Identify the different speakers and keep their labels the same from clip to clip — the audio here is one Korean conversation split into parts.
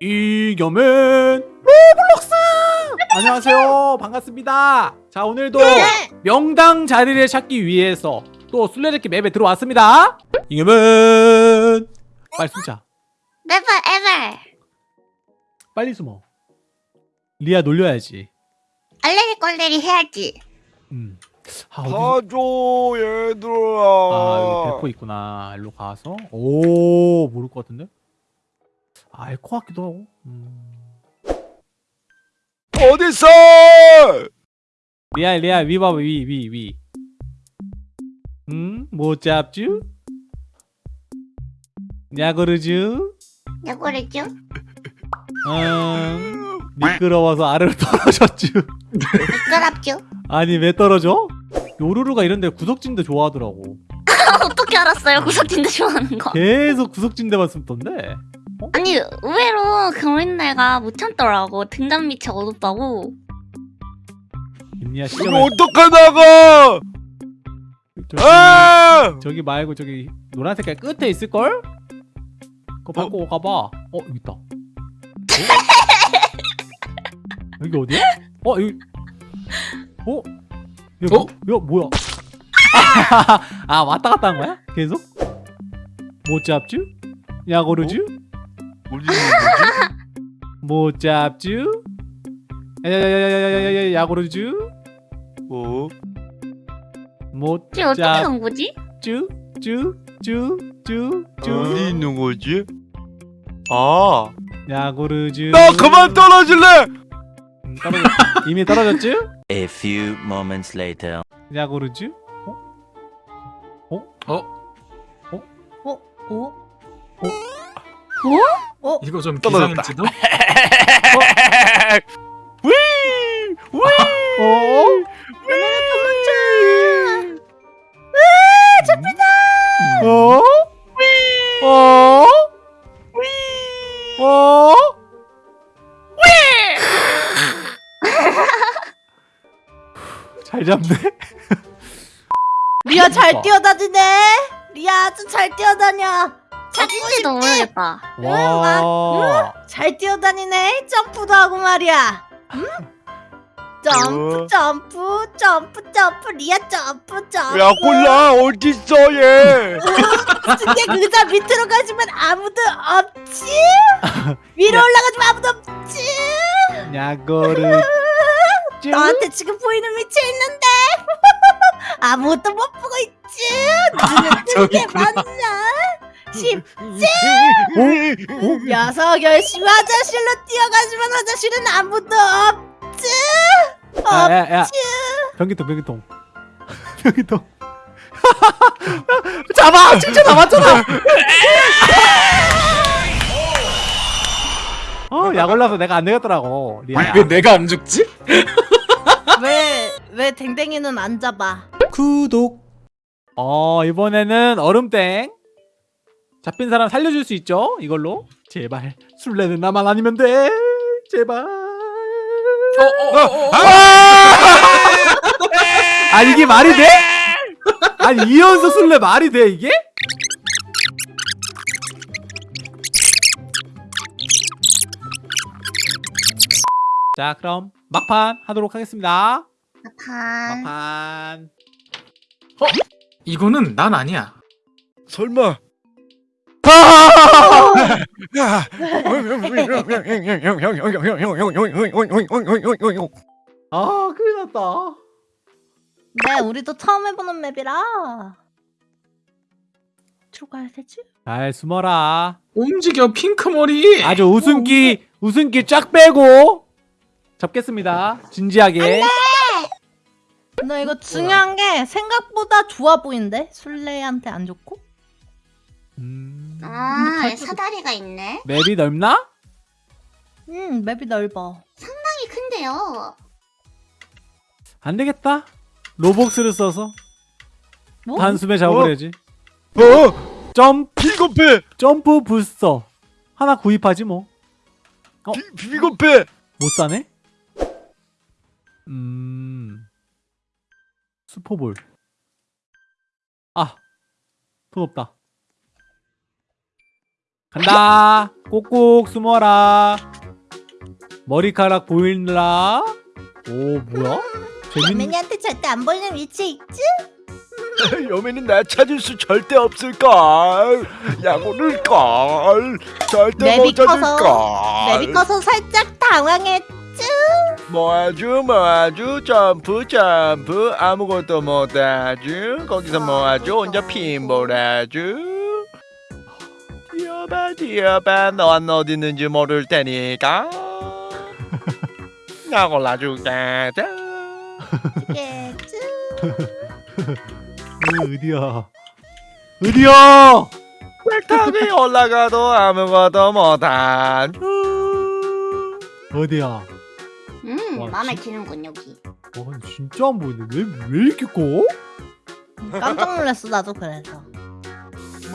Speaker 1: 이겨맨 로블록스 안녕하세요. 반갑습니다. 자 오늘도
Speaker 2: 네.
Speaker 1: 명당 자리를 찾기 위해서 또 술래잡기 맵에 들어왔습니다. 이겨맨 빨리 숨자.
Speaker 2: Never ever.
Speaker 1: 빨리 숨어. 리아 놀려야지.
Speaker 2: 알레리 꼴레리 해야지.
Speaker 1: 음. 아, 어디...
Speaker 3: 가줘 얘들아.
Speaker 1: 아 여기 대포 있구나. 일로 가서. 오 모를 것 같은데 알 것 같기도 하고 음.
Speaker 3: 어딨어
Speaker 1: 리아 리아 위 봐봐 위위위 음? 못 잡쥬? 야구르쥬?
Speaker 2: 야구르죠?
Speaker 1: 음 미끄러워서 아래로 떨어졌쥬
Speaker 2: 미끄럽죠?
Speaker 1: 아니 왜 떨어져? 요루루가 이런데 구석진데 좋아하더라고
Speaker 2: 어떻게 알았어요? 구석진데 좋아하는 거.
Speaker 1: 계속 구석진데만 숨던데
Speaker 2: 아니 의외로 경린내가 못 참더라고. 등잔 밑이 어둡다고.
Speaker 1: 김리아
Speaker 3: 이거
Speaker 1: 시점을
Speaker 3: 어떡하다가
Speaker 1: 저기,
Speaker 3: 아
Speaker 1: 저기 말고 저기 노란 색깔 끝에 있을걸? 그거 밟고 가봐 어 여기 있다 어? 여기 어디야? 어 여기 어? 야,
Speaker 4: 어?
Speaker 1: 뭐, 야 뭐야 아 왔다 갔다 한 거야? 계속? 못 잡쥬? 야고르쥬? 모짭쥬? 야야야야야야야 야구르쥬?
Speaker 3: 오?
Speaker 1: 뭐?
Speaker 2: 모짭 어떻게 넣은 거지?
Speaker 1: 쭈? 쭈? 쭈? 쭈? 쭈?
Speaker 3: 어디 있는 거지? 아!
Speaker 1: 야구르쥬
Speaker 3: 나 그만 떨어질래!
Speaker 1: 음, 떨어졌... 이미 떨어졌쥬?
Speaker 5: A few moments later
Speaker 1: 야구르쥬? 어?
Speaker 2: 어?
Speaker 4: 어? 어? 어?
Speaker 3: 어? 어? 졌다.
Speaker 4: 기상일지도?
Speaker 3: 위! 위!
Speaker 1: 어? 어? 어? 어? 잘 잡네.
Speaker 6: 리아 잘. 뛰어다니네. 리아 아주 잘 뛰어다녀.
Speaker 2: 찾을지도 모르겠다.
Speaker 1: 와.
Speaker 6: 잘 뛰어다니네. 점프도 하고 말이야. 응? 점프
Speaker 3: 어?
Speaker 6: 점프 점프 점프 리아 점프 점프.
Speaker 3: 야, 콜라 어딨어 얘?
Speaker 6: 근데 그자 밑으로 가지면 아무도 없지. 위로 올라가지면 아무도 없지.
Speaker 1: 야구르즈.
Speaker 6: 너한테 지금 보이는 위치에 있는데 아무것도 못 보고 있지. 눈은 뜨게
Speaker 4: 저기구나.
Speaker 6: 맞나? 십
Speaker 1: 어?
Speaker 6: 녀석 열심히 화장실로 뛰어가지만 화장실은 아무도 없지.
Speaker 1: 야, 야, 야.
Speaker 6: 없지.
Speaker 1: 변기통, 변기통. 변기통. 잡아! 진짜 잡았잖아! 어, 약 올라서 내가 안 되겠더라고. 리아야.
Speaker 4: 왜 내가 안 죽지?
Speaker 6: 왜 왜 댕댕이는 안 잡아?
Speaker 1: 구독. 어, 이번에는 얼음땡. 잡힌 사람 살려줄 수 있죠? 이걸로. 제발. 술래는 나만 아니면 돼. 제발. 아, 이게 말이 돼? 아니, 이연속 술래 말이 돼, 이게? 자, 그럼 막판 하도록 하겠습니다.
Speaker 2: 반.
Speaker 1: 막판.
Speaker 4: 이거는 난 아니야.
Speaker 3: 설마. 야.
Speaker 1: 아, 큰일 났다.
Speaker 6: 네, 우리도 처음 해보는 맵이라. 들어가야 되지?
Speaker 1: 잘 숨어라.
Speaker 4: 움직여 핑크 머리.
Speaker 1: 아주 웃음기, 웃음기 쫙 빼고 잡겠습니다. 진지하게.
Speaker 6: 너 이거 중요한 게 생각보다 좋아 보이는데 술래한테 안 좋고?
Speaker 1: 음,
Speaker 2: 아, 사다리가 있네.
Speaker 1: 맵이 넓나?
Speaker 6: 음 맵이 넓어.
Speaker 2: 상당히 큰데요.
Speaker 1: 안 되겠다. 로복스를 써서
Speaker 6: 뭐?
Speaker 1: 단숨에 잡아버려야지.
Speaker 3: 어?
Speaker 1: 점
Speaker 3: 비겁해!
Speaker 1: 점프 부스터 하나 구입하지 뭐.
Speaker 3: 비, 비겁해!
Speaker 1: 못 사네? 음. 슈퍼볼. 아. 돈 없다. 간다. 꼭꼭 숨어라. 머리카락 보이느라. 오 뭐야? 재밌는.
Speaker 6: 여맨이한테 절대 안 보이는 위치에 있지?
Speaker 3: 여매는 나 찾을 수 절대 없을걸. 약오를걸. 절대 못 찾을걸.
Speaker 6: 맵이 커서 살짝 당황했지?
Speaker 3: 모아주 모아주 점프 점프 아무것도 못하주 거기서 모아주 혼자 핀볼아주 뛰어봐 넌 어디 있는지 모를 테니까 나 골라줄게?
Speaker 1: 어, 어디야? 어디야?
Speaker 3: 벡터에 올라가도 아무것도 못하주
Speaker 1: 어디야?
Speaker 2: 음
Speaker 1: 와,
Speaker 2: 마음에
Speaker 1: 진-
Speaker 2: 드는군 여기.
Speaker 1: 와 진짜 안 보이네. 왜 왜 이렇게 커?
Speaker 6: 깜짝 놀랐어 나도 그래서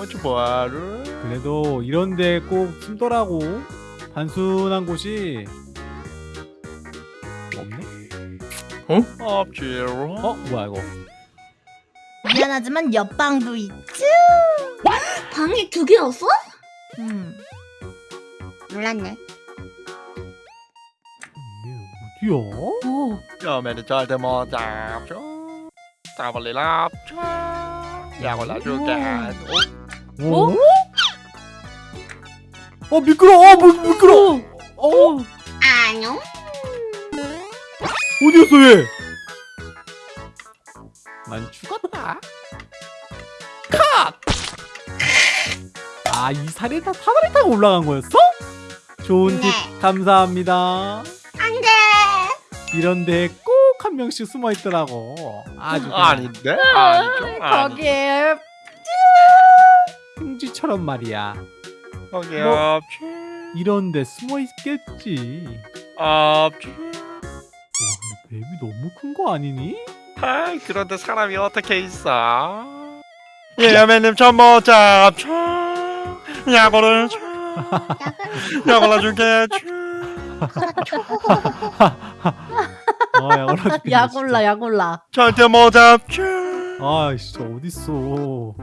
Speaker 3: 뭐지 뭐하루
Speaker 1: 그래도 이런데 꼭 숨더라고. 단순한 곳이 없네.
Speaker 3: 없지로
Speaker 1: 어 뭐야 이거?
Speaker 6: 미안하지만 옆방도 있지?
Speaker 2: 방이 두 개였어?
Speaker 6: 음.
Speaker 2: 몰랐네.
Speaker 1: 어디야?
Speaker 6: 오
Speaker 3: 여매는 절대 못 잡죠 잡을리 랍죠 야 골라줄게
Speaker 1: 어? 어 미끄러. 어 뭐, 미끄러. 어
Speaker 2: 안녕.
Speaker 1: 어디였어 얘? 난 죽었다. 컷. 아이 살이 다 사다리 타고 올라간 거였어? 좋은 팁
Speaker 2: 네.
Speaker 1: 감사합니다.
Speaker 2: 안돼.
Speaker 1: 이런데 꼭 한 명씩 숨어 있더라고. 아주 그냥
Speaker 3: 아닌데 아니죠 아니
Speaker 6: 거기에
Speaker 1: 흥지처럼 말이야.
Speaker 3: 거기
Speaker 1: 뭐?
Speaker 3: 없지
Speaker 1: 이런데 숨어 있겠지.
Speaker 3: 없지
Speaker 1: 와 근데 뱀이 너무 큰 거 아니니?
Speaker 3: 아이 그런데 사람이 어떻게 있어 예 여매님 전못 잡죠 야구를 야구를 줄게
Speaker 1: 아 야골라
Speaker 6: 야골라
Speaker 3: 절대 못 잡죠
Speaker 1: 아 진짜 어딨어.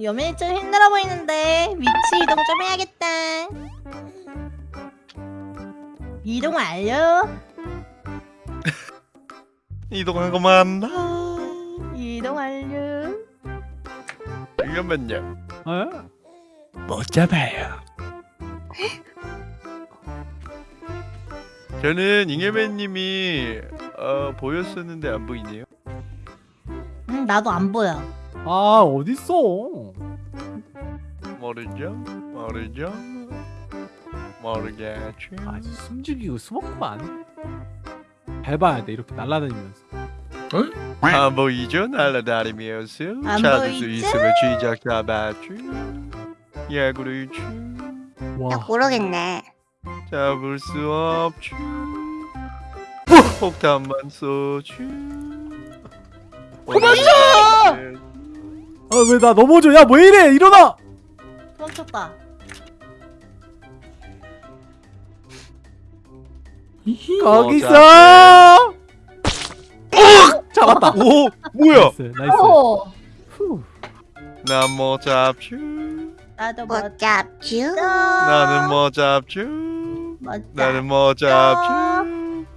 Speaker 6: 여맨이 좀 힘들어 보이는데 위치 이동 좀 해야겠다. 이동 완료.
Speaker 3: 이동한 거 맞나?
Speaker 6: 이동 완료.
Speaker 3: 이거면요
Speaker 1: 에?
Speaker 3: 못 잡아요. 저는 잉여맨님이 어, 보였었는데 안 보이네요.
Speaker 6: 음 나도 안 보여.
Speaker 1: 아 어딨어?
Speaker 3: 모르죠 모르죠 모르겠죠
Speaker 1: 아주 숨죽이고 숨었구만. 밟아야 돼 이렇게 날아다니면서.
Speaker 3: 안 보이죠 날아다니면서
Speaker 6: 안
Speaker 3: 찾을 수
Speaker 6: 보이죠?
Speaker 3: 있으면 쥐작 잡았죠 야구를
Speaker 1: 죠나와
Speaker 2: 모르겠네.
Speaker 3: 잡을 수 없죠 폭탄만 쏘죠 그만둬
Speaker 1: 아왜 나 넘어져? 야 왜 이래? 일어나!
Speaker 6: 도망쳤다
Speaker 1: 거기
Speaker 3: 어,
Speaker 1: 있어! 잡았다.
Speaker 3: 오 뭐야?
Speaker 1: nice nice.
Speaker 6: 오!
Speaker 1: 후.
Speaker 3: 난못 잡죠
Speaker 6: 나도 못못
Speaker 2: 잡쥬.
Speaker 3: 나는 못 잡죠
Speaker 6: 못
Speaker 3: 나는 못 잡죠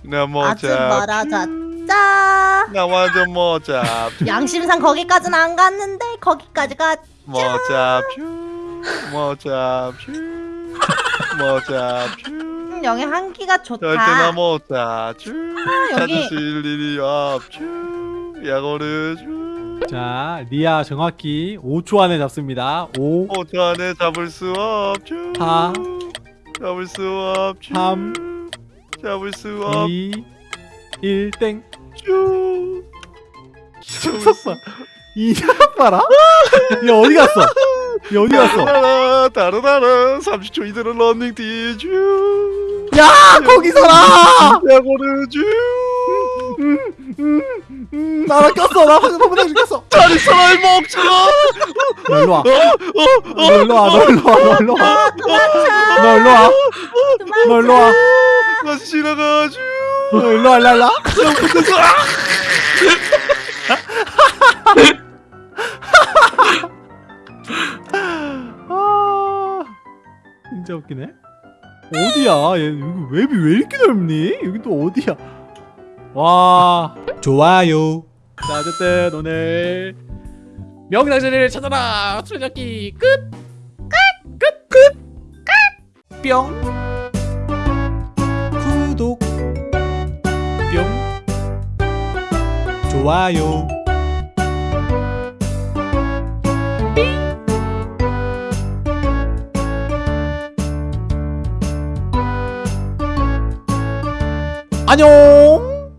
Speaker 3: 난못
Speaker 6: 아주
Speaker 3: 잡죠
Speaker 6: 멀어졌다
Speaker 3: 나 완전 못 잡죠
Speaker 6: 양심상 거기까지는 안 갔는데 거기까지
Speaker 3: 가못 잡죠 못 잡죠 못 잡죠
Speaker 6: 음, 여기 한기가 좋다.
Speaker 3: 절대 나못 잡죠
Speaker 6: 아, 여기
Speaker 3: 찾으실 일이 없죠 야구를
Speaker 1: 줘자 리아 정확히 5초 안에 잡습니다. 5,
Speaker 3: 5초 안에 잡을 수 없죠
Speaker 1: 사,
Speaker 3: 잡을 수 없죠
Speaker 1: 삼,
Speaker 3: 잡을 수 없죠
Speaker 1: 2, 1 땡.
Speaker 3: 잡을 수
Speaker 1: 봐. 이 사람 봐라. 얘 어디 갔어? 얘 어디 갔어?
Speaker 3: 다르다라 다르다라 30초 이대로 런닝 뛰죠
Speaker 1: 야 거기 서라!
Speaker 3: 야구를 줘
Speaker 1: 음, 나랑 꼈어. 나 방금 너무 꼈어.
Speaker 3: 다리 사람이 먹죠
Speaker 1: 너 일로 와.
Speaker 3: 어,
Speaker 1: 너 일로 와. 너 일로 와. 너 일로 와. 너 일로 와. 너 일로 와.
Speaker 3: 다시 지나가죠
Speaker 1: 너 일로 와. 일로 와. 일로 와. 진짜 웃기네. 어디야? 얘 여기 웹이 왜 이렇게 넓니? 여기 또 어디야? 와 좋아요. 자 어쨌든 오늘 명당신을 찾아라 수레잡기 끝. 끝. 끝. 끝. 뿅. 구독. 뿅. 좋아요. 안녕.